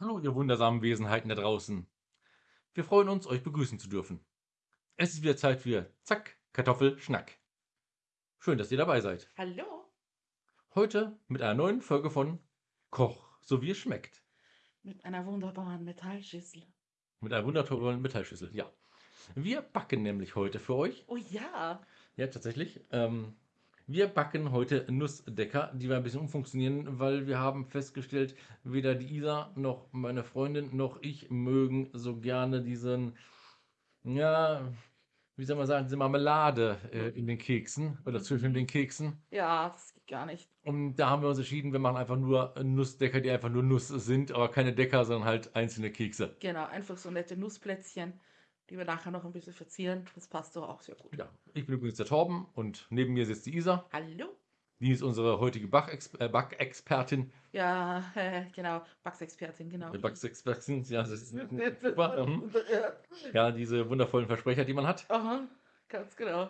Hallo, ihr wundersamen Wesenheiten da draußen. Wir freuen uns, euch begrüßen zu dürfen. Es ist wieder Zeit für Zack, Kartoffel, Schnack. Schön, dass ihr dabei seid. Hallo? Heute mit einer neuen Folge von Koch, so wie es schmeckt. Mit einer wunderbaren Metallschüssel. Mit einer wundervollen Metallschüssel, ja. Wir backen nämlich heute für euch. Oh ja. Ja, tatsächlich. Ähm, wir backen heute Nussdecker, die wir ein bisschen umfunktionieren, weil wir haben festgestellt, weder die Isa noch meine Freundin noch ich mögen so gerne diesen, ja, wie soll man sagen, diese Marmelade äh, in den Keksen oder zwischen den Keksen. Ja, das geht gar nicht. Und da haben wir uns entschieden, wir machen einfach nur Nussdecker, die einfach nur Nuss sind, aber keine Decker, sondern halt einzelne Kekse. Genau, einfach so nette Nussplätzchen, die wir nachher noch ein bisschen verzieren. Das passt doch auch sehr gut. Ja, ich bin übrigens der Torben und neben mir sitzt die Isa. Hallo? Die ist unsere heutige Bachexp äh, Backexpertin. Ja, äh, genau. Backsexpertin, genau. Backexpertin, ja, das ist super. mhm. Ja, diese wundervollen Versprecher, die man hat. Aha, ganz genau.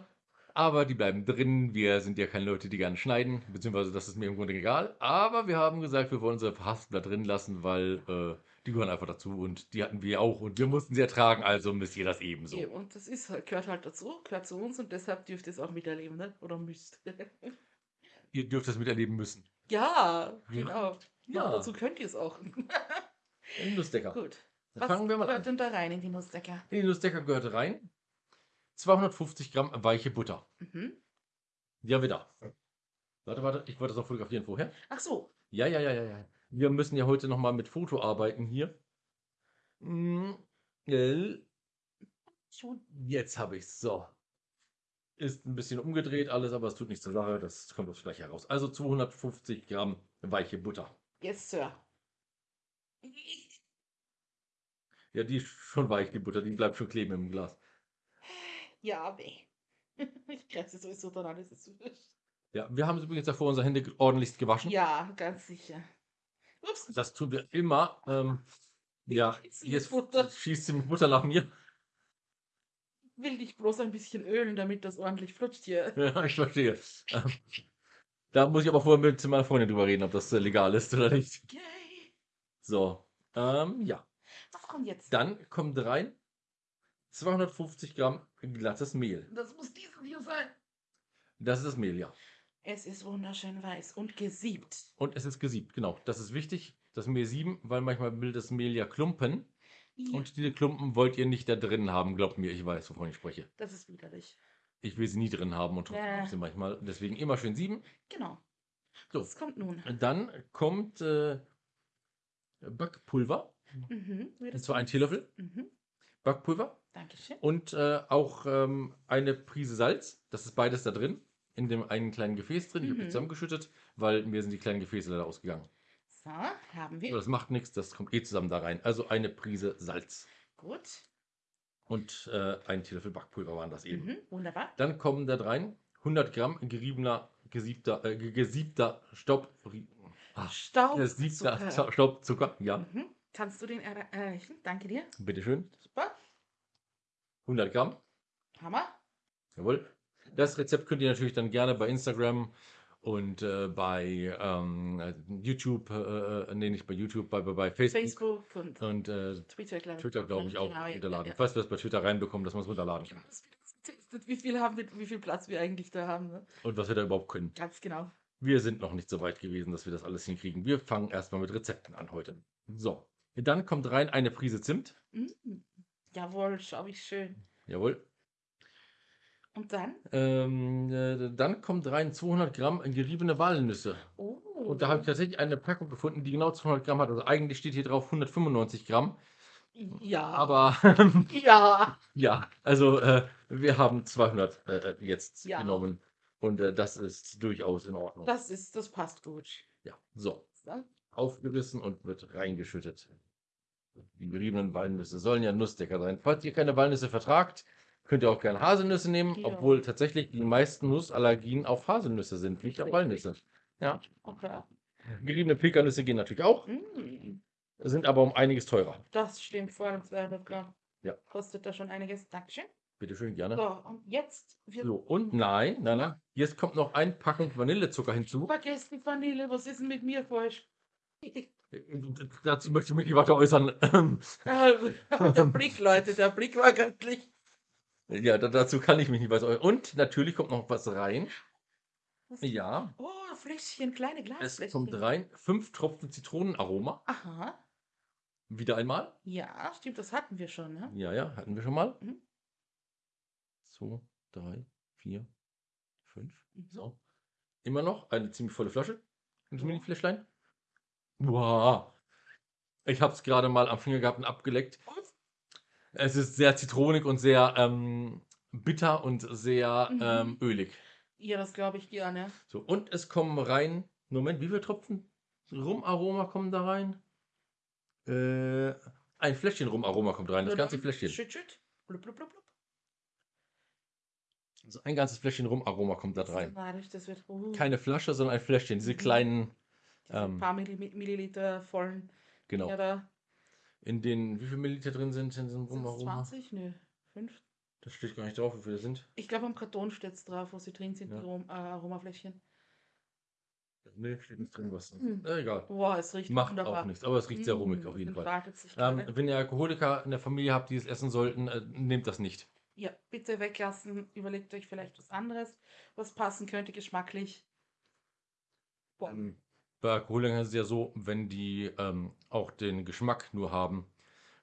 Aber die bleiben drin. Wir sind ja keine Leute, die gerne schneiden, beziehungsweise das ist mir im Grunde egal. Aber wir haben gesagt, wir wollen unsere Verhaspler drin lassen, weil äh, die gehören einfach dazu und die hatten wir auch und wir mussten sie ertragen, also müsst ihr das ebenso. Ja, und das ist, halt- gehört halt dazu, gehört zu uns und deshalb dürft ihr es auch miterleben, ne? Oder müsst. Ihr dürft das miterleben müssen. ja, genau. Ja. Ja. dazu könnt ihr es auch. In Nussdecker. Gut. Dann Was fangen wir mal gehört an. denn da rein in die Nussdecker? In den Nussdecker gehört rein 250 Gramm weiche Butter. Mhm. Die haben wir da. Warte, warte, ich wollte das noch fotografieren vorher. Ach so. Ja, ja, ja, ja, ja. Wir müssen ja heute nochmal mit Foto arbeiten hier. Mm. Jetzt habe ich es. So. Ist ein bisschen umgedreht alles, aber es tut nichts zur Sache. Das kommt uns gleich heraus. Also 250 Gramm weiche Butter. Yes, Sir. Ja, die ist schon weich, die Butter. Die bleibt schon kleben im Glas. Ja, weh. Ich grenze sowieso dran, alles ist. Ja, wir haben übrigens davor unsere Hände ordentlichst gewaschen. Ja, ganz sicher. Das tun wir immer. Ähm, ja, jetzt Butter. schießt sie mit Butter nach mir. Will dich bloß ein bisschen ölen, damit das ordentlich flutscht hier. Ja, ich verstehe. Ähm, da muss ich aber vorher mit meiner Freundin drüber reden, ob das äh, legal ist oder nicht. Okay. So, ähm, ja. Was kommt jetzt? Dann kommt rein 250 Gramm glattes Mehl. Das muss dieses hier sein. Das ist das Mehl, ja. Es ist wunderschön weiß und gesiebt. Und es ist gesiebt, genau. Das ist wichtig, das Mehl sieben, weil manchmal will das Mehl ja klumpen. Ja, Und diese Klumpen wollt ihr nicht da drin haben, glaubt mir, ich weiß, wovon ich spreche. das ist widerlich. Ich will sie nie drin haben und trotzdem ich sie manchmal. Deswegen immer schön sieben. Genau. So. Das kommt nun. Dann kommt äh, Backpulver, Mhm. und zwar ein Teelöffel Mhm. Backpulver Dankeschön. und äh, auch ähm, eine Prise Salz. Das ist beides da drin, in dem einen kleinen Gefäß drin. Ich habe die Mhm. zusammengeschüttet, weil mir sind die kleinen Gefäße leider ausgegangen. So, haben wir. Aber das macht nichts, das kommt eh zusammen da rein. Also eine Prise Salz Gut. und äh, ein Teelöffel Backpulver waren das eben. Mhm. Wunderbar. Dann kommen da rein 100 Gramm geriebener, gesiebter, äh, ge- gesiebter Staub, ah, Staub. gesiebter Zucker. Staubzucker. Ja, Mhm. Kannst du den erre- erreichen? Danke dir. bitteschön. Super. 100 Gramm. Hammer. Jawohl. Das Rezept könnt ihr natürlich dann gerne bei Instagram und äh, bei ähm, äh, YouTube, äh, äh, nee, nicht bei YouTube, bei, bei, Facebook, Facebook und und äh, Twitter, glaube ich. Twitter, glaube ich, auch Genau, runterladen. ja, ja. Falls wir das bei Twitter reinbekommen, dass man es runterladen kann. Wie viel, haben wir, wie viel Platz wir eigentlich da haben. Ne? Und was wir da überhaupt können. Ganz genau. Wir sind noch nicht so weit gewesen, dass wir das alles hinkriegen. Wir fangen erstmal mit Rezepten an heute. So. Dann kommt rein eine Prise Zimt. Mm. Jawohl, schau ich schön. Jawohl. Und dann? Ähm, äh, dann kommt rein 200 Gramm geriebene Walnüsse. Oh. Und da habe ich tatsächlich eine Packung gefunden, die genau 200 Gramm hat. Also eigentlich steht hier drauf 195 Gramm. ja. Aber Ja. ja, also äh, wir haben 200 äh, jetzt Ja. genommen. Und äh, das ist durchaus in Ordnung. Das ist, das passt gut. ja, so. So. Aufgerissen und wird reingeschüttet. Die geriebenen Walnüsse sollen ja Nussdecker sein. Falls ihr keine Walnüsse vertragt, könnt ihr auch gerne Haselnüsse nehmen, Ja. obwohl tatsächlich die meisten Nussallergien auf Haselnüsse sind, nicht auf. Walnüsse. Ja. Okay. Geriebene Pekannüsse gehen natürlich auch, Mm. sind aber um einiges teurer. Das stimmt, vor allem 200 Gramm. Ja. Kostet da schon einiges. Dankeschön. Bitte schön, gerne. So, und jetzt So, und nein, nein, nein. Jetzt kommt noch ein Packung Vanillezucker hinzu. vergessen Vanille. Was ist denn mit mir falsch? Dazu möchte ich mich nicht weiter äußern. Ah, der Blick, Leute, der Blick war göttlich. Ja, da, dazu kann ich mich nicht weiter äußern. Und natürlich kommt noch was rein. Was? Ja, Oh, Fläschchen, kleine es Glasfläschchen. kommt rein. Fünf Tropfen Zitronenaroma. Aha. Wieder einmal. Ja, stimmt, das hatten wir schon, ne? Ja, ja, hatten wir schon mal. Mhm. So, drei, vier, fünf. Mhm. So. Immer noch eine ziemlich volle Flasche. Ein Ja. Mini-Fläschlein. Wow. Ich habe es gerade mal am Finger gehabt und abgeleckt. Es ist sehr zitronig und sehr ähm, bitter und sehr Mhm. ähm, ölig. Ja, das glaube ich gerne. So, und es kommen rein. Moment, wie viele Tropfen Rumaroma kommen da rein? Äh, ein Fläschchen Rumaroma kommt rein, das ganze Fläschchen. Schütt, schütt. Blub, blub, blub, blub. Also ein ganzes Fläschchen Rumaroma kommt da rein. Das wird uh, Keine Flasche, sondern ein Fläschchen. Diese Mhm. kleinen, diese ähm, paar Milli Milliliter vollen genau. Da. In denen, wie viel Milliliter drin sind in diesem Rumaroma? 20? Nö, 5. Das steht gar nicht drauf, wie viele sind. Ich glaube, am Karton steht es drauf, wo sie drin sind, Ja. die Arom äh, Aromafläschchen. Nee, steht nicht drin was. Hm. Äh, egal. Boah, es riecht Macht wunderbar. auch nichts, aber es riecht sehr rummig Mm, auf jeden Fall. Ähm, wenn ihr Alkoholiker in der Familie habt, die es essen sollten, äh, nehmt das nicht. Ja, bitte weglassen. Überlegt euch vielleicht was anderes, was passen könnte geschmacklich. Boah. Ähm, bei Alkoholikern ist es ja so, wenn die ähm, auch den Geschmack nur haben,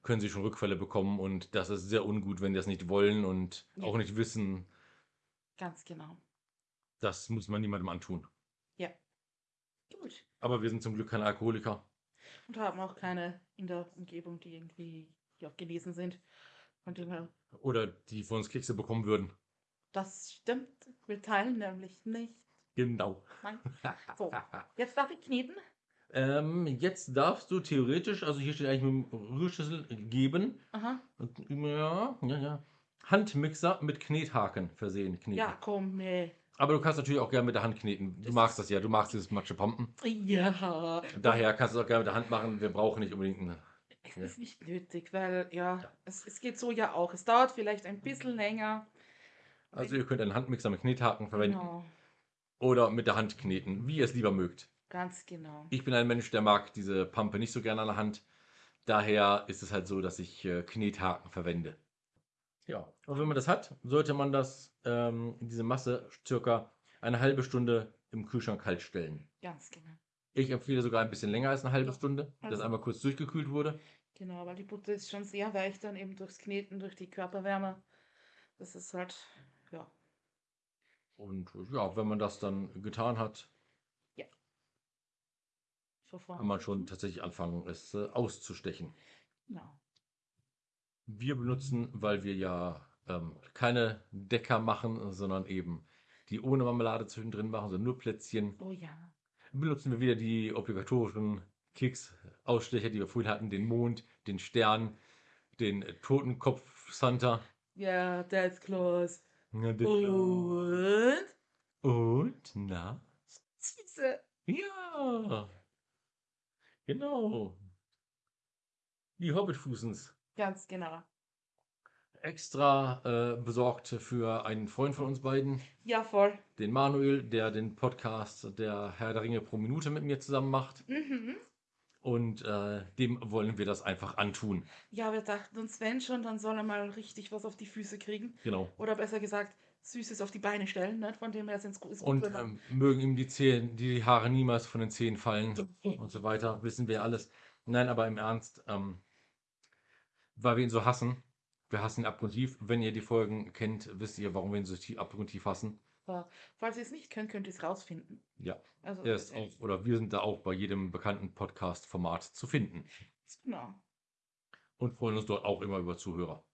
können sie schon Rückfälle bekommen und das ist sehr ungut, wenn die das nicht wollen und Ja. auch nicht wissen. Ganz genau. Das muss man niemandem antun. Ja. Gut. Aber wir sind zum Glück keine Alkoholiker. Und haben auch keine in der Umgebung, die irgendwie ja, genesen sind. Von dem her, Oder die von uns Kekse bekommen würden. das stimmt. Wir teilen nämlich nicht. Genau. Nein. So, jetzt darf ich kneten. Ähm, jetzt darfst du theoretisch, also hier steht eigentlich mit dem Rührschüssel geben. Aha. Ja, ja, ja. Handmixer mit Knethaken versehen. Kneten. Ja, komm, nee. Aber du kannst natürlich auch gerne mit der Hand kneten. Du Das magst das ja, du magst dieses Matschepampen. Ja. Daher kannst du es auch gerne mit der Hand machen. Wir brauchen nicht unbedingt eine. Es ist nicht nötig, weil ja, Es, es geht so ja auch. Es dauert vielleicht ein bisschen länger. Also ihr könnt einen Handmixer mit Knethaken verwenden Genau. Oder mit der Hand kneten, wie ihr es lieber mögt. Ganz genau. Ich bin ein Mensch, der mag diese Pampe nicht so gerne an der Hand. Daher ist es halt so, dass ich äh, Knethaken verwende. Ja, und wenn man das hat, sollte man das, ähm, diese Masse circa eine halbe Stunde im Kühlschrank kalt stellen. Ganz genau. Ich empfehle sogar ein bisschen länger als eine halbe Stunde, dass also- einmal kurz durchgekühlt wurde. Genau, weil die Butter ist schon sehr weich dann eben durchs Kneten, durch die Körperwärme. Das ist halt, Und ja, wenn man das dann getan hat, verfahren. kann man schon tatsächlich anfangen, es äh, auszustechen. Genau. Wir benutzen, weil wir ja ähm, keine Decker machen, sondern eben die ohne Marmelade zwischendrin machen, sondern nur Plätzchen, Oh ja. benutzen wir wieder die obligatorischen Keks-Ausstecher, die wir vorhin hatten, den Mond, den Stern, den äh, Totenkopf Santa. Ja, that's Ja, den- Und? Und, na? Süße. Ja, genau. Die Hobbitfußens. Ganz genau. Extra äh, besorgt für einen Freund von uns beiden, Ja, voll. den Manuel, der den Podcast der Herr der Ringe pro Minute mit mir zusammen macht. Mhm. Und äh, dem wollen wir das einfach antun. Ja, wir dachten uns, wenn schon, dann soll er mal richtig was auf die Füße kriegen. Genau. Oder besser gesagt, Süßes auf die Beine stellen. Ne? Von dem her ist es gut, Und ähm, mögen ihm die, Zehen, die Haare niemals von den Zehen fallen und so weiter. Wissen wir alles. Nein, aber im Ernst, ähm, weil wir ihn so hassen. Wir hassen ihn abgrundtief. Wenn ihr die Folgen kennt, wisst ihr, warum wir ihn so tief, abgrundtief hassen. Falls ihr es nicht könnt, könnt ihr es rausfinden. Ja, Also, er ist auch, oder wir sind da auch bei jedem bekannten Podcast-Format zu finden. Genau. Und freuen uns dort auch immer über Zuhörer.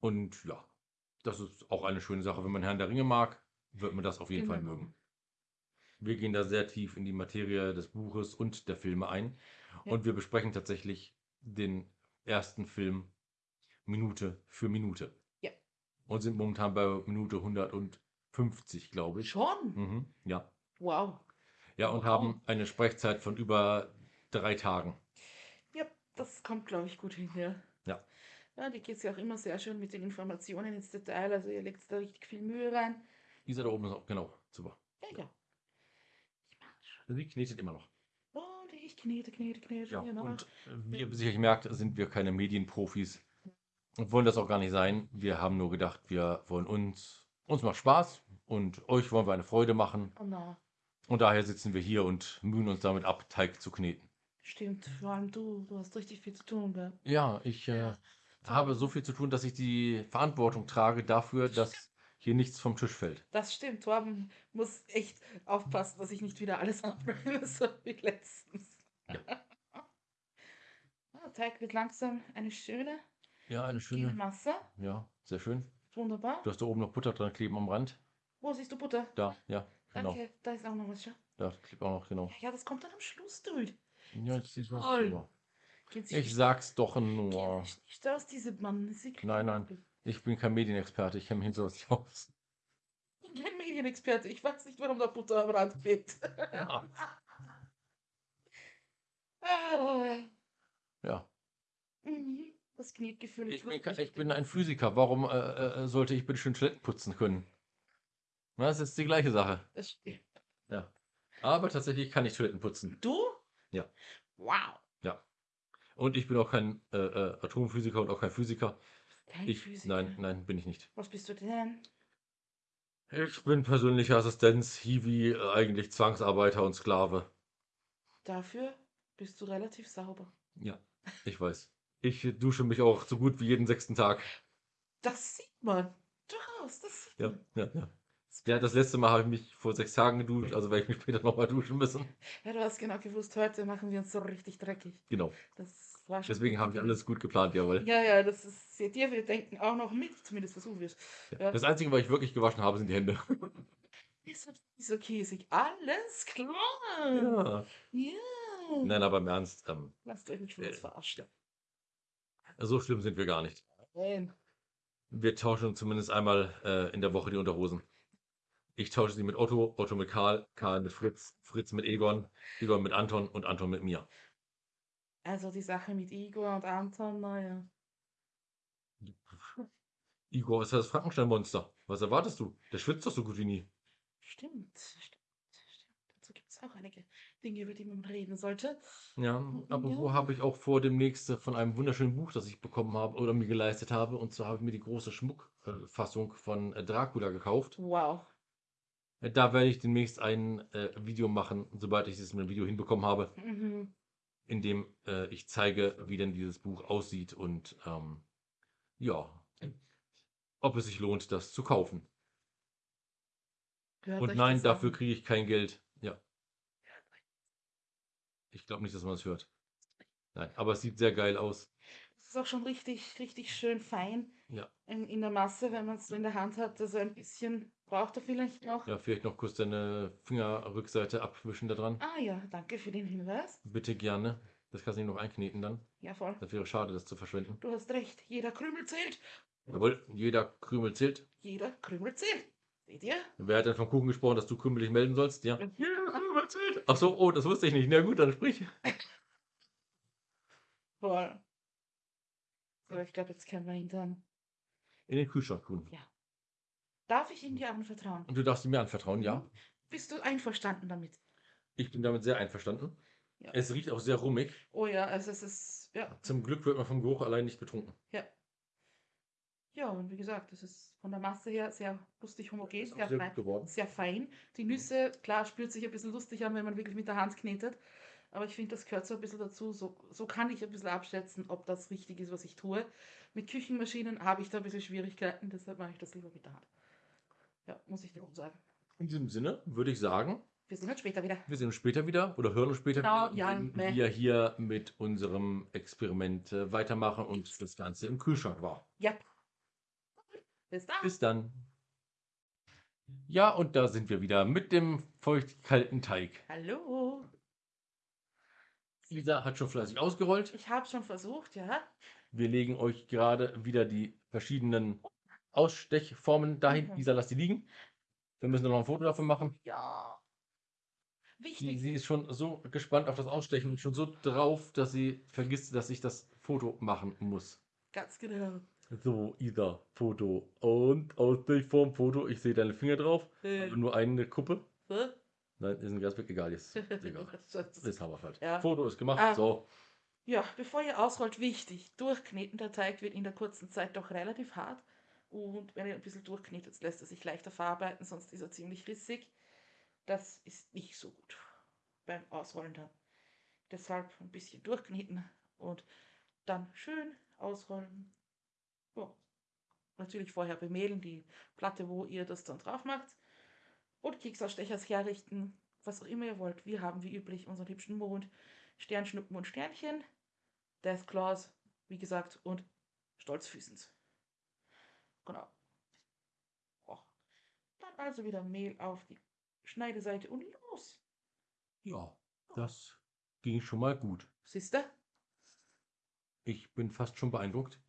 Und ja, das ist auch eine schöne Sache. Wenn man Herrn der Ringe mag, wird man das auf jeden Fall Genau. mögen. Wir gehen da sehr tief in die Materie des Buches und der Filme ein. Ja. Und wir besprechen tatsächlich den ersten Film Minute für Minute. Ja. Und sind momentan bei Minute 150, glaube ich. Schon? Mhm, ja. Wow. Ja, und Wow. haben eine Sprechzeit von über drei Tagen. Ja, das kommt, glaube ich, gut hin, ja. Ja. Ja, die geht ja auch immer sehr schön mit den Informationen ins Detail. Also ihr legt da richtig viel Mühe rein. Isa da oben ist auch, genau, super. Ja, ja. Ich mach schon. Sie knetet immer noch. Und ich Knete, Knete, Knete. Ja, genau. und äh, wie ihr sicherlich merkt, sind wir keine Medienprofis und wollen das auch gar nicht sein. Wir haben nur gedacht, wir wollen uns, uns macht Spaß und euch wollen wir eine Freude machen. Oh, na, Und daher sitzen wir hier und mühen uns damit ab, Teig zu kneten. stimmt, vor allem du, du hast richtig viel zu tun, gell? Ja, ich äh, habe so viel zu tun, dass ich die Verantwortung trage dafür, dass hier nichts vom Tisch fällt. Das stimmt, Torben muss echt aufpassen, dass ich nicht wieder alles abbringe, so wie letztens. Ja. Ah, Teig wird langsam eine schöne, Ja, eine schöne. Masse. Ja, sehr schön. Wunderbar. Du hast da oben noch Butter dran kleben am Rand. Wo siehst du Butter? Da, ja, genau. Danke, da ist auch noch was. Schau. Da klebt auch noch, genau. Ja, das kommt dann am Schluss, Dude. Ja, jetzt siehst du was drüber. Ich sag's doch nur. sich nicht aus, diese Mann. Nein, nein. Ich bin kein Medienexperte, ich kenne mich hinter nicht aus. Ich bin kein Medienexperte. Ich weiß nicht, warum da Butter am Rand klebt. Ja. Ah, ja. mhm. Das. Ich wird kein- nicht ich bin ein Physiker. Warum äh, äh, sollte ich bitte schön Toiletten putzen können? Na, Das ist die gleiche Sache. Das stimmt. Ja. Aber tatsächlich kann ich Toiletten putzen. Du? Ja. Wow. Und ich bin auch kein äh, äh, Atomphysiker und auch kein Physiker. Kein Ich, Physiker. nein, nein, bin ich nicht. Was bist du denn? Ich bin persönlicher Assistenz, Hiwi, äh, eigentlich Zwangsarbeiter und Sklave. Dafür bist du relativ sauber. Ja, ich weiß. Ich dusche mich auch so gut wie jeden sechsten Tag. Das sieht man. Durchaus, das sieht Ja, man. ja, ja. Ja, das letzte Mal habe ich mich vor sechs Tagen geduscht, also werde ich mich später nochmal duschen müssen. Ja, du hast genau gewusst, heute machen wir uns so richtig dreckig. Genau. Das war schon. Deswegen habe ich alles gut geplant, jawohl. Ja, ja, das ist. Seht ihr, wir denken auch noch mit. Zumindest versuchen wir es. Ja. Das Einzige, was ich wirklich gewaschen habe, sind die Hände. Ist nicht so käsig. Alles klar. Ja. Ja. Nein, aber im Ernst, ähm, Lasst euch nicht von uns Äh, verarschen. so schlimm sind wir gar nicht. Nein. Wir tauschen zumindest einmal äh, in der Woche die Unterhosen. Ich tausche sie mit Otto, Otto mit Karl, Karl mit Fritz, Fritz mit Egon, Egon mit Anton und Anton mit mir. Also die Sache mit Igor und Anton, naja. Igor ist das Frankenstein-Monster. Was erwartest du? Der schwitzt doch so gut wie nie. Stimmt, stimmt, stimmt. Dazu gibt es auch einige Dinge, über die man reden sollte. Ja, aber Ja. wo habe ich auch vor demnächst äh, von einem wunderschönen Buch, das ich bekommen habe oder mir geleistet habe. Und zwar habe ich mir die große Schmuckfassung von äh, Dracula gekauft. Wow. Da werde ich demnächst ein äh, Video machen, sobald ich es mit dem Video hinbekommen habe, Mhm. in dem äh, ich zeige, wie denn dieses Buch aussieht und ähm, ja, ob es sich lohnt, das zu kaufen. Hört Und nein, dafür kriege ich kein Geld. Ja. Ich glaube nicht, dass man es hört. Nein, aber es sieht sehr geil aus. Das ist auch schon richtig, richtig schön fein Ja. in, in der Masse, wenn man es so in der Hand hat. Also ein bisschen braucht er vielleicht noch. Ja, vielleicht noch kurz deine Fingerrückseite abwischen da dran. Ah ja, danke für den Hinweis. Bitte gerne. Das kannst du nicht noch einkneten dann. Ja, voll. Das wäre schade, das zu verschwenden. Du hast recht. Jeder Krümel zählt. Jawohl, jeder Krümel zählt. Jeder Krümel zählt. Seht ihr? Wer hat denn vom Kuchen gesprochen, dass du Krümel dich melden sollst? Ja. Jeder Krümel zählt. Ach so, oh, das wusste ich nicht. Na gut, dann sprich. Voll. So, ich glaube, jetzt können wir ihn dann. In den Kühlschrank tun. Darf ich ihm dir anvertrauen? Und du darfst ihn mir anvertrauen, ja? Bist du einverstanden damit? Ich bin damit sehr einverstanden. Ja. Es riecht auch sehr rummig. Oh ja, also es ist. Ja. Zum Glück wird man vom Geruch allein nicht betrunken. Ja, und wie gesagt, es ist von der Masse her sehr lustig homogen, sehr, sehr fein, sehr fein. Die Nüsse, klar, spürt sich ein bisschen lustig an, wenn man wirklich mit der Hand knetet. Aber ich finde, das gehört so ein bisschen dazu. So, so kann ich ein bisschen abschätzen, ob das richtig ist, was ich tue. Mit Küchenmaschinen habe ich da ein bisschen Schwierigkeiten, deshalb mache ich das lieber mit der Hand. Ja, muss ich dir auch sagen. In diesem Sinne würde ich sagen, Wir sehen uns später wieder. wir sehen uns später wieder oder hören uns später Genau, wieder, ja, wenn ne. wir hier mit unserem Experiment äh, weitermachen und das Ganze im Kühlschrank war. Ja. Bis dann. Bis dann. Ja, und da sind wir wieder mit dem feuchtkalten Teig. Hallo. Lisa hat schon fleißig ausgerollt. Ich habe schon versucht, ja. Wir legen euch gerade wieder die verschiedenen Ausstechformen dahin. Mhm. Lisa, lass die liegen. Wir müssen noch ein Foto davon machen. Ja. Sie, Wichtig. sie ist schon so gespannt auf das Ausstechen und schon so drauf, dass sie vergisst, dass ich das Foto machen muss. Ganz genau. So, Isa, Foto. Und Ausstechform, Foto. Ich sehe deine Finger drauf. Äh, Nur eine Kuppe. so. Nein, ist ein Gasbeck, egal, jetzt. Egal. Das- Ist Haberfeld. Ja. Foto ist gemacht, Ah. so. Ja, bevor ihr ausrollt, wichtig, durchkneten. Der Teig wird in der kurzen Zeit doch relativ hart. Und wenn ihr ein bisschen durchknetet, lässt er sich leichter verarbeiten, sonst ist er ziemlich rissig. Das ist nicht so gut beim Ausrollen dann. Deshalb ein bisschen durchkneten und dann schön ausrollen. Ja. Natürlich vorher bemehlen, die Platte, wo ihr das dann drauf macht. Und Keksausstechers herrichten, was auch immer ihr wollt. Wir haben wie üblich unseren hübschen Mond, Sternschnuppen und Sternchen. Death Claws, wie gesagt, und Stolzfüßens. Genau. Oh. Dann also wieder Mehl auf die Schneideseite und los. Ja, das ging schon mal gut. Siehst du? Ich bin fast schon beeindruckt.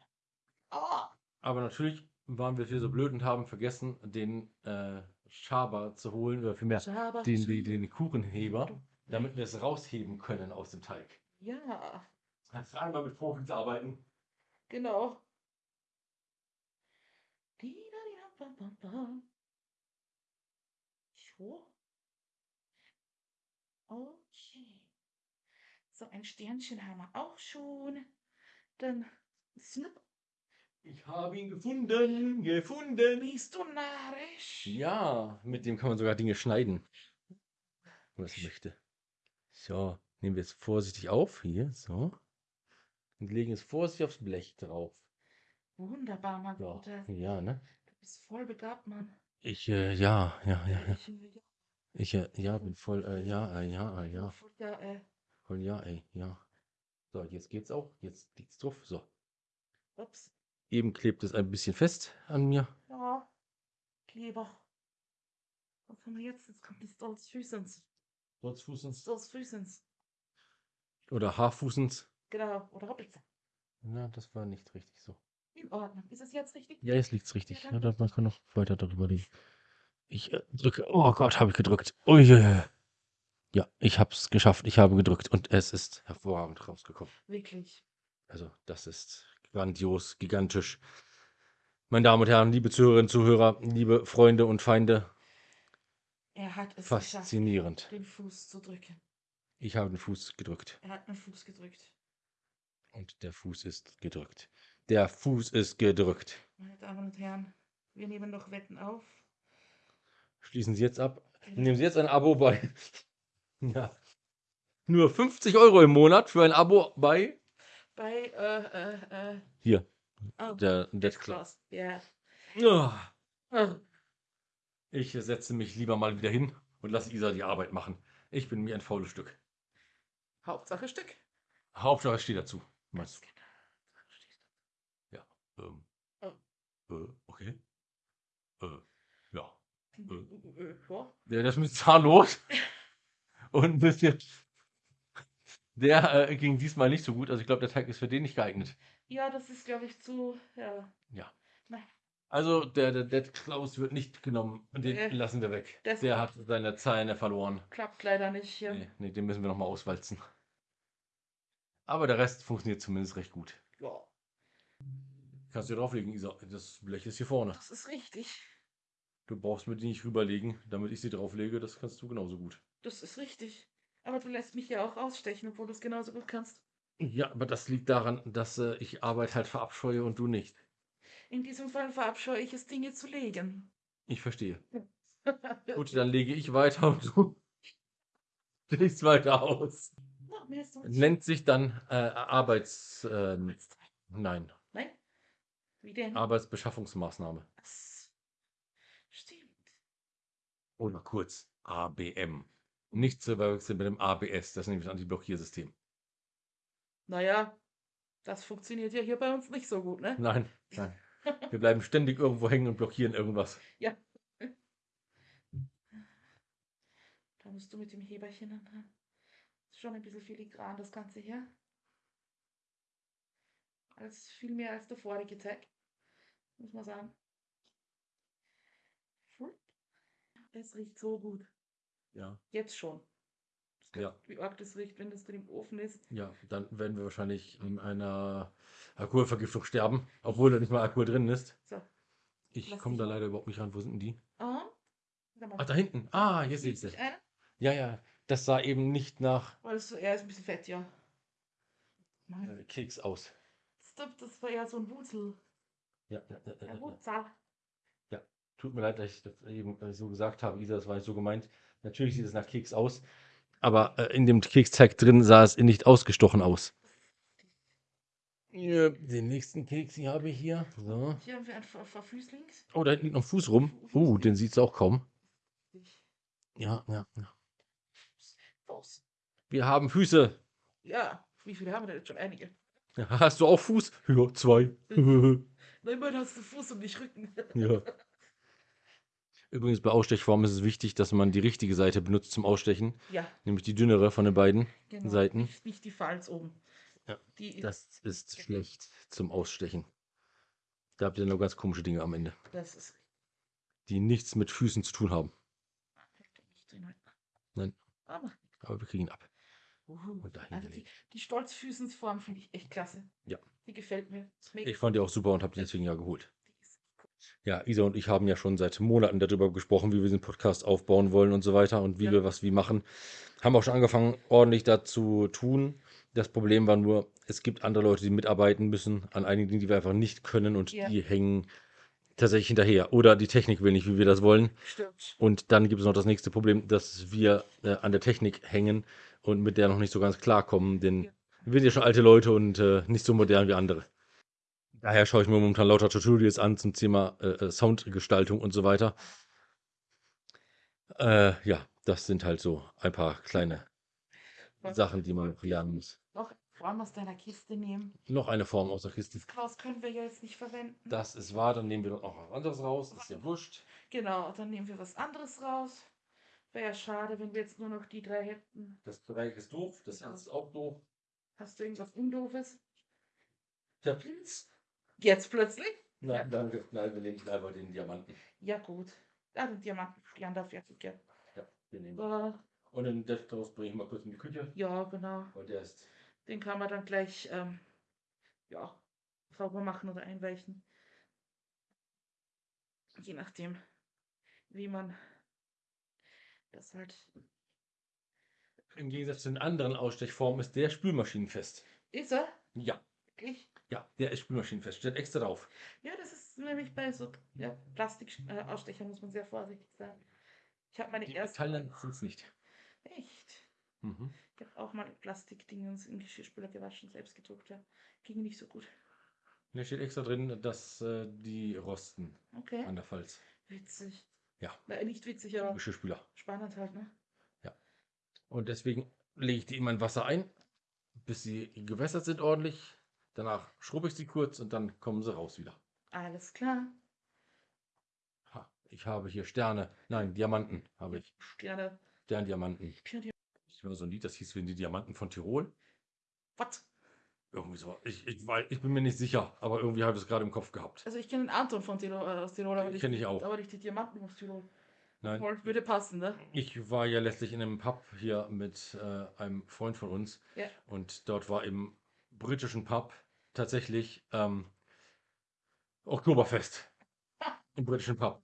Oh, Aber natürlich waren wir hier so blöd und haben vergessen, den äh, Schaber zu holen, oder vielmehr Schaber. den, den, den Kuchenheber, damit wir es rausheben können aus dem Teig. Ja, Kannst du einmal mit Profis arbeiten? genau. Di-da-di-dam-bam-bam-bam. So. Okay. So, ein Sternchen haben wir auch schon. Dann snipp, Ich habe ihn gefunden, gefunden. bist du narrisch. Ja, mit dem kann man sogar Dinge schneiden. Wenn man das möchte. So, nehmen wir es vorsichtig auf. Hier, so. Und legen es vorsichtig aufs Blech drauf. Wunderbar, mein Guter. ja ne? Bist voll begabt, Mann. Ich, äh, ja, ja, ja, ja. Ich, äh, ja, Ich, äh, ja, bin voll, äh, ja, äh, ja, äh, ja. voll, ja, äh, Voll, ja, ey, ja. So, jetzt geht's auch. Jetzt liegt's drauf. So. ups. Eben klebt es ein bisschen fest an mir. Ja, Kleber. Was haben wir jetzt? Jetzt kommt die Stolzfüßens. Fußens. Stolzfüßens. Oder Haarfußens. Genau, oder Hoppelze. Na, das war nicht richtig so. In Ordnung. Ist es jetzt richtig? Ja, jetzt liegt's richtig. Ja, Ja, man kann noch weiter darüber reden. Ich äh, drücke. Oh Gott, habe ich gedrückt. Ui, ja, ich habe es geschafft. Ich habe gedrückt und es ist hervorragend rausgekommen. Wirklich. Also, das ist grandios, gigantisch. Meine Damen und Herren, liebe Zuhörerinnen, Zuhörer, liebe Freunde und Feinde, Er hat es geschafft, faszinierend. den Fuß zu drücken. Ich habe den Fuß gedrückt Er hat den Fuß gedrückt. und der Fuß ist gedrückt. Der Fuß ist gedrückt. Meine Damen und Herren, wir nehmen noch Wetten auf. Schließen Sie jetzt ab. Nehmen Sie jetzt ein Abo bei. Ja. Nur 50 Euro im Monat für ein Abo bei. Bei, äh, äh, äh, Hier, oh, der Dead. Claws. Ja. Ja. Oh, Ich setze mich lieber mal wieder hin und lasse Isa die Arbeit machen. Ich bin mir ein faules Stück. Hauptsache Stück. Hauptsache, ich stehe dazu. Meinst du? Ähm, Oh. Äh, okay. Äh, ja. Äh, ja. Der, der ist mit zahnlos. Und ein bisschen. Der äh, ging diesmal nicht so gut. Also ich glaube, der Teig ist für den nicht geeignet. ja, das ist, glaube ich, zu, ja. Ja. Nein. Also der, der Dead Klaus wird nicht genommen. Den Nee. lassen wir weg. Das- der hat seine Zähne verloren. Klappt leider nicht hier. Nee, nee, den müssen wir nochmal auswalzen. Aber der Rest funktioniert zumindest recht gut. Ja, Kannst du dir drauflegen, Isa. Das Blech ist hier vorne. das ist richtig. Du brauchst mir die nicht rüberlegen, damit ich sie drauflege. Das kannst du genauso gut. Das ist richtig. Aber du lässt mich ja auch ausstechen, obwohl du es genauso gut kannst. Ja, aber das liegt daran, dass äh, ich Arbeit halt verabscheue und du nicht. In diesem Fall verabscheue ich es, Dinge zu legen. Ich verstehe. Gut, dann lege ich weiter und du legst weiter aus. Nennt sich dann äh, Arbeits... Äh, Nein? Wie denn? Arbeitsbeschaffungsmaßnahme. Das stimmt. Oder kurz ABM. Nicht zu verwechseln mit dem ABS, das ist nämlich das Antiblockiersystem. Naja, das funktioniert ja hier bei uns nicht so gut, ne? Nein, nein. Wir bleiben ständig irgendwo hängen und blockieren irgendwas. Ja. Da musst du mit dem Heberchen an. Ist schon ein bisschen filigran, das Ganze hier. Als viel mehr als der vorige Tag. Muss man sagen. Flup. Es riecht so gut. Ja. Jetzt schon. Ja. Wie arg das riecht, wenn das drin im Ofen ist. Ja, dann werden wir wahrscheinlich in einer Alkoholvergiftung sterben, obwohl da nicht mal Alkohol drin ist. So. Ich komme da leider überhaupt nicht ran. Wo sind denn die? Ah. Sag mal, Ach, da hinten. Ah, hier sehe ich sieht sie. Ja, ja, das sah eben nicht nach Weil es, er ist ein bisschen fett, ja. Nein, äh, Keks aus. das, das war eher so ein Wurzel. Ja, ja, ja, ja, ja. Wurzel. Tut mir leid, dass ich das eben äh, so gesagt habe, Isa, das war nicht so gemeint. Natürlich sieht es nach Keks aus, aber äh, in dem Keksteig drin sah es nicht ausgestochen aus. Ja, den nächsten Keks hier habe ich hier. So. Hier haben wir ein Ver Verfüßlings. Oh, da hinten liegt noch ein Fuß rum. Uh, den sieht es auch kaum. Ja, ja, ja. Fuß. Wir haben Füße. Ja, wie viele haben wir denn jetzt schon? Einige. Ja, Hast du auch Fuß? Ja, zwei. Na, immerhin hast du Fuß und nicht Rücken. ja. Übrigens bei Ausstechformen ist es wichtig, dass man die richtige Seite benutzt zum Ausstechen, Ja, nämlich die dünnere von den beiden genau. Seiten. Nicht, nicht die Falz oben. Ja, Die, Das ist schlecht zum Ausstechen. Da habt ihr noch ganz komische Dinge am Ende, das ist die nichts mit Füßen zu tun haben. Nein. Aber, Aber wir kriegen ihn ab. dahin also die, die Stolzfüßensform finde ich echt klasse. Ja. Die gefällt mir. Ich fand die auch super und habe die deswegen ja geholt. Ja, Isa und ich haben ja schon seit Monaten darüber gesprochen, wie wir diesen Podcast aufbauen wollen und so weiter und wie Ja. wir was wie machen. Haben auch schon angefangen, ordentlich dazu tun. Das Problem war nur, es gibt andere Leute, die mitarbeiten müssen an einigen Dingen, die wir einfach nicht können und Ja. die hängen tatsächlich hinterher. Oder die Technik will nicht, wie wir das wollen. Stimmt. Und dann gibt es noch das nächste Problem, dass wir äh, an der Technik hängen und mit der noch nicht so ganz klarkommen, denn Ja. Wir sind ja schon alte Leute und äh, nicht so modern wie andere. Daher schaue ich mir momentan lauter Tutorials an zum Thema äh, äh, Soundgestaltung und so weiter. Äh, ja, das sind halt so ein paar kleine Sachen, die man lernen muss. Noch Form aus deiner Kiste nehmen. Noch eine Form aus der Kiste. Das können wir ja jetzt nicht verwenden. Das ist wahr, dann nehmen wir noch was anderes raus, ist ja wurscht. Genau, dann nehmen wir was anderes raus. Wäre ja schade, wenn wir jetzt nur noch die drei hätten. Das Dreieck ist doof, das Herz ist auch doof. Hast du irgendwas Undoofes? Der Pilz? Jetzt plötzlich? Nein, danke. Nein, wir nehmen einfach den Diamanten. Ja, gut. Ja, den darf ich jetzt gerne. Ja, den nehmen wir. Aber, Und den Death Toast bringe ich mal kurz in die Küche, ja, genau. weil der ist. Den kann man dann gleich, ähm, ja, sauber machen oder einweichen. Je nachdem, wie man das halt. Im Gegensatz zu den anderen Ausstechformen ist der spülmaschinenfest. Ist er? Ja, Wirklich? ja, der ist spülmaschinenfest. Steht extra drauf. Ja, das ist nämlich bei so ja, Plastikausstechern muss man sehr vorsichtig sein. Ich habe meine Die erste. Metallenen sind es nicht. Echt? Mhm. Ich habe auch mal Plastikdingens im Geschirrspüler gewaschen, selbst gedruckt, ja. Ging nicht so gut. Da steht extra drin, dass äh, die rosten Okay. an der Falz. Witzig. Ja. Na, nicht witzig, aber Geschirrspüler. spannend halt, ne? Und deswegen lege ich die immer in Wasser ein, bis sie gewässert sind ordentlich. Danach schrubbe ich sie kurz und dann kommen sie raus wieder. Alles klar. Ha, ich habe hier Sterne. Nein, Diamanten habe ich. Gerne. Sterndiamanten. Sterne. Ich habe so ein Lied, das hieß wie die Diamanten von Tirol. Was? Irgendwie so. Ich, ich, weiß, ich bin mir nicht sicher, aber irgendwie habe ich es gerade im Kopf gehabt. Also ich kenne den Anton von Tirol, äh, aus Tirol, aber Den nicht, kenn ich auch. aber nicht die Diamanten aus Tirol. Nein, Würde passen, ne? ich war ja letztlich in einem Pub hier mit äh, einem Freund von uns. Ja. Und dort war im britischen Pub tatsächlich ähm, Oktoberfest. Im britischen Pub.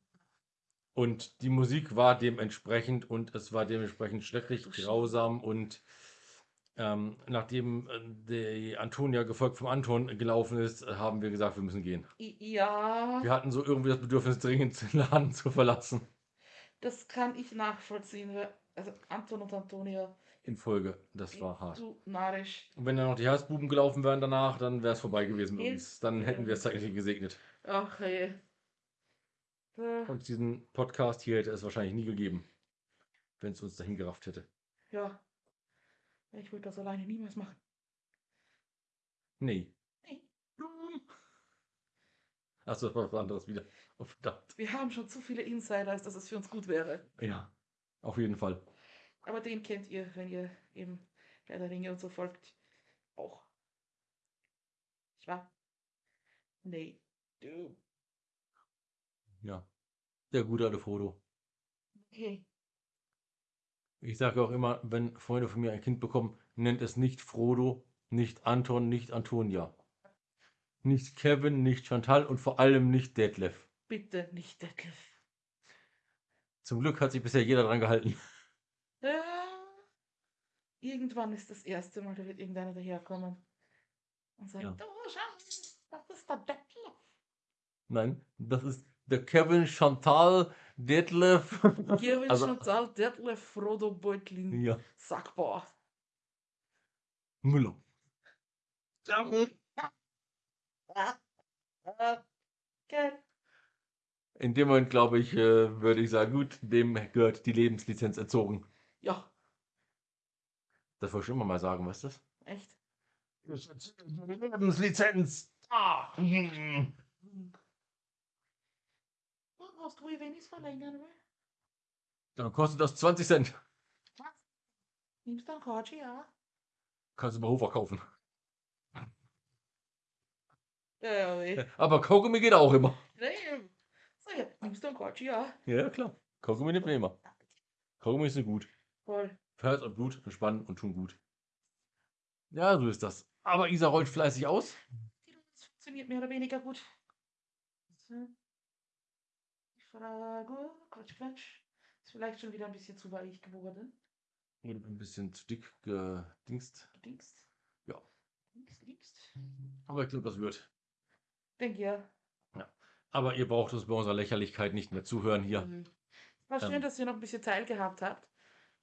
Und die Musik war dementsprechend und es war dementsprechend schrecklich, Scheiße. grausam und ähm, nachdem äh, die Antonia gefolgt vom Anton gelaufen ist, haben wir gesagt, wir müssen gehen. Ja, Wir hatten so irgendwie das Bedürfnis, dringend den Laden zu verlassen. Das kann ich nachvollziehen. Also Anton und Antonia, In Folge. Das war hart. du narrisch. Und wenn dann noch die Herzbuben gelaufen wären danach, dann wäre es vorbei gewesen mit uns. Dann hätten wir es zeitlich gesegnet. Ach ey. Äh, Und diesen Podcast hier hätte es wahrscheinlich nie gegeben, wenn es uns dahin gerafft hätte. ja. Ich würde das alleine niemals machen. Nee. Achso, das war was anderes wieder. Oh, verdammt. Wir haben schon zu viele Insider, als dass es für uns gut wäre. Ja, auf jeden Fall. Aber den kennt ihr, wenn ihr eben Herr der Ringe und so folgt. Auch. Ich war. Nee. Du. Ja. Der gute alte Frodo. Okay. Ich sage auch immer, wenn Freunde von mir ein Kind bekommen, nennt es nicht Frodo, nicht Anton, nicht Antonia. Nicht Kevin, nicht Chantal und vor allem nicht Detlef. Bitte nicht Detlef. Zum Glück hat sich bisher jeder dran gehalten. Ja. Irgendwann ist das erste Mal, da wird irgendeiner daherkommen und sagen, Ja. du Schatz, das ist der Detlef. Nein, das ist der Kevin Chantal Detlef. Kevin Also- Chantal Detlef Frodo Beutlin Ja, Sackbauer. Müller. Geil. In dem Moment, glaube ich, äh, würde ich sagen, gut, dem gehört die Lebenslizenz entzogen. Ja, Das wollte ich immer mal sagen, weißt du das? echt. Lebenslizenz. Ah. hast du, es verlängern will? Dann kostet das 20 Cent. Was? Nimmst du einen Katschi, ja? Kannst du bei Hofer kaufen. Ja. Aber Kaugummi geht auch immer. Nee. Sag ja, nimmst du einen Katschi, ja? Ja, klar. Kaugummi nimmt man immer. Kaugummi ist gut. Voll. Für Herz und Blut, entspannen und tun gut. Ja, so ist das. Aber Isa rollt fleißig aus. Das funktioniert mehr oder weniger gut. Ich frage, Quatsch, Quatsch. Ist vielleicht schon wieder ein bisschen zu weich geworden. Oder ein bisschen zu dick gedingst. Du denkst? Ja. Denkst, denkst? Aber ich glaube, das wird. Ja. Aber ihr braucht uns bei unserer Lächerlichkeit nicht mehr zuhören hier. Mhm. War schön, Ähm. dass ihr noch ein bisschen teilgehabt habt.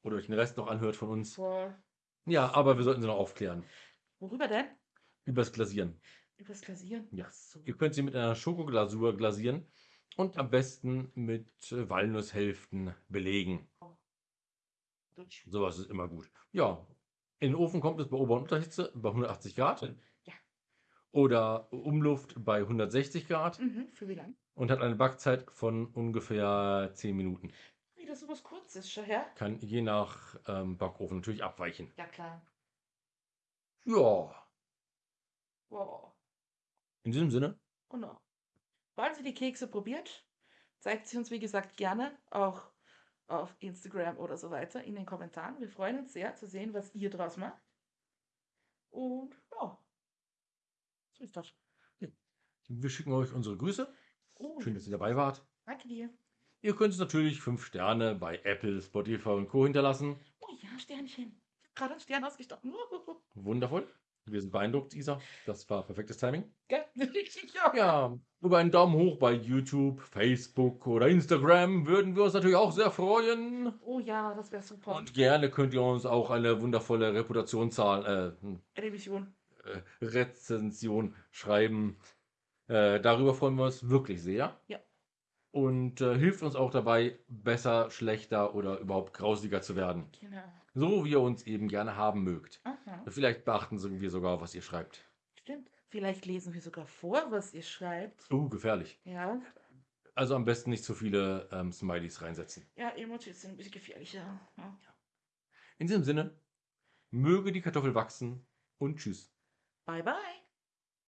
Oder euch den Rest noch anhört von uns. Voll. Ja, aber wir sollten sie noch aufklären. Worüber denn? Übers Glasieren. Übers Glasieren? Ja. So. Ihr könnt sie mit einer Schokoglasur glasieren und am besten mit äh, Walnusshälften belegen. Deutsch. Sowas ist immer gut. Ja, in den Ofen kommt es bei Ober- und Unterhitze bei 180 Grad. Oder Umluft bei 160 Grad Mhm. Für wie lang? und hat eine Backzeit von ungefähr 10 Minuten. Wie das sowas kurzes schon her? Kann je nach ähm, Backofen natürlich abweichen. Ja, klar. Ja, Wow. in diesem Sinne, Genau. Falls ihr die Kekse probiert, zeigt sie uns, wie gesagt, gerne auch auf Instagram oder so weiter in den Kommentaren. Wir freuen uns sehr zu sehen, was ihr draus macht. Und ja, so ist das. wir schicken euch unsere Grüße. Oh, Schön, dass ihr dabei wart. danke dir. Ihr könnt uns natürlich 5 Sterne bei Apple, Spotify und Co. hinterlassen. Oh ja, Sternchen. Ich habe gerade einen Stern ausgestochen. Wundervoll. Wir sind beeindruckt, Isa. Das war perfektes Timing. Gell? Ja. Ja, über einen Daumen hoch bei YouTube, Facebook oder Instagram würden wir uns natürlich auch sehr freuen. Oh ja, das wäre super. Und gerne könnt ihr uns auch eine wundervolle Reputationszahl, äh, Revision. Äh, Rezension schreiben. Äh, darüber freuen wir uns wirklich sehr. Ja. Und äh, hilft uns auch dabei, besser, schlechter oder überhaupt grausiger zu werden. Genau. So wie ihr uns eben gerne haben mögt. Aha. Vielleicht beachten wir sogar, was ihr schreibt. Stimmt. Vielleicht lesen wir sogar vor, was ihr schreibt. Uh, gefährlich. Ja. Also am besten nicht zu viele ähm, Smileys reinsetzen. Ja, Emojis sind ein bisschen gefährlicher. Ja. In diesem Sinne, möge die Kartoffel wachsen und tschüss. Bye, bye.